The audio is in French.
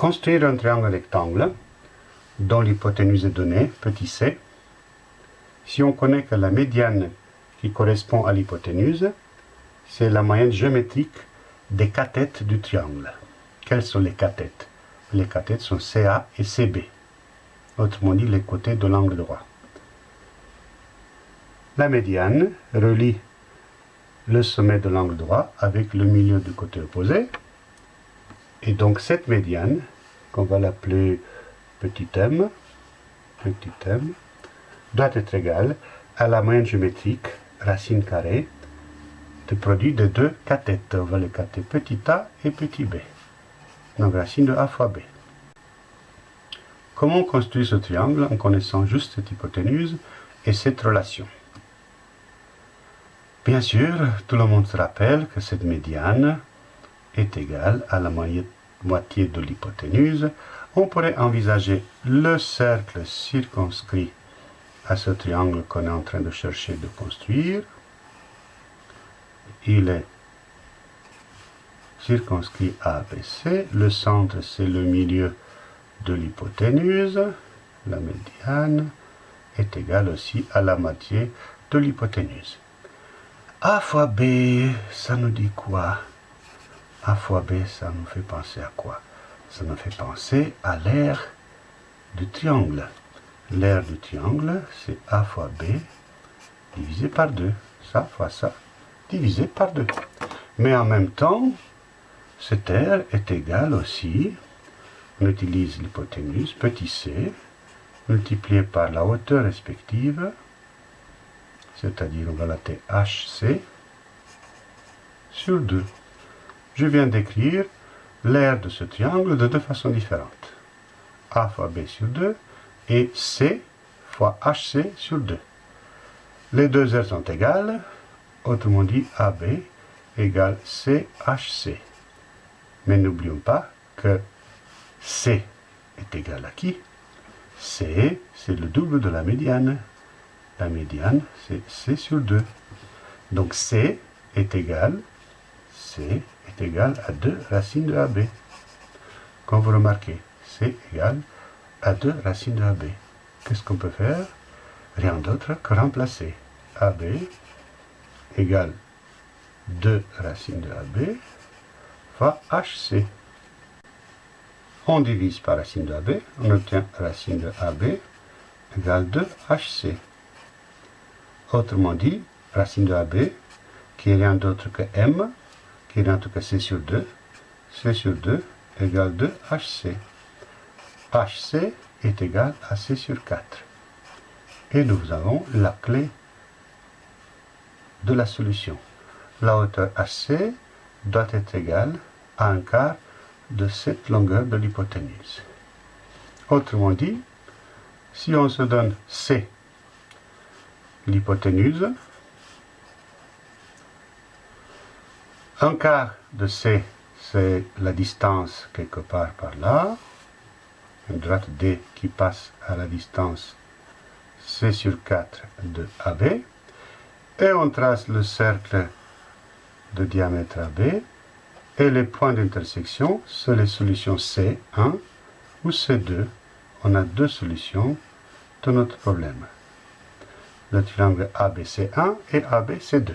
Construire un triangle rectangle dont l'hypoténuse est donnée, petit c, si on connaît que la médiane qui correspond à l'hypoténuse, c'est la moyenne géométrique des cathètes du triangle. Quelles sont les cathètes Les cathètes sont CA et CB, autrement dit les côtés de l'angle droit. La médiane relie le sommet de l'angle droit avec le milieu du côté opposé. Et donc cette médiane, qu'on va l'appeler petit m, petit m, doit être égale à la moyenne géométrique, racine carrée, du produit de deux cathètes. On va les cater petit a et petit b. Donc racine de a fois b. Comment construire ce triangle en connaissant juste cette hypoténuse et cette relation? Bien sûr, tout le monde se rappelle que cette médiane est égale à la moitié de l'hypoténuse. On pourrait envisager le cercle circonscrit à ce triangle qu'on est en train de chercher de construire. Il est circonscrit ABC. Le centre, c'est le milieu de l'hypoténuse. La médiane est égale aussi à la moitié de l'hypoténuse. A fois B, ça nous dit quoi? A fois B, ça nous fait penser à quoi? Ça nous fait penser à l'aire du triangle. L'aire du triangle, c'est A fois B divisé par 2. Ça fois ça, divisé par 2. Mais en même temps, cette aire est égale aussi, on utilise l'hypoténuse, petit c, multiplié par la hauteur respective, c'est-à-dire on va la HC sur 2. Je viens d'écrire l'aire de ce triangle de deux façons différentes. A fois B sur 2 et C fois HC sur 2. Les deux aires sont égales, autrement dit AB égale CHC. Mais n'oublions pas que C est égal à qui? C, c'est le double de la médiane. La médiane, c'est C sur 2. Donc C est égal, C est égal à 2 racines de AB. Comme vous remarquez, C égale à 2 racines de AB. Qu'est-ce qu'on peut faire? Rien d'autre que remplacer. AB égale 2 racines de AB fois HC. On divise par racine de AB, on obtient racine de AB égale 2 HC. Autrement dit, racine de AB, qui est rien d'autre que M, qui est rien d'autre que C sur 2, C sur 2 égale 2 HC. HC est égal à C sur 4. Et nous avons la clé de la solution. La hauteur HC doit être égale à un quart de cette longueur de l'hypoténuse. Autrement dit, si on se donne C l'hypoténuse. Un quart de C, c'est la distance quelque part par là. Une droite D qui passe à la distance C sur 4 de AB. Et on trace le cercle de diamètre AB. Et les points d'intersection, c'est les solutions C1 ou C2. On a deux solutions de notre problème le triangle ABC1 et ABC2.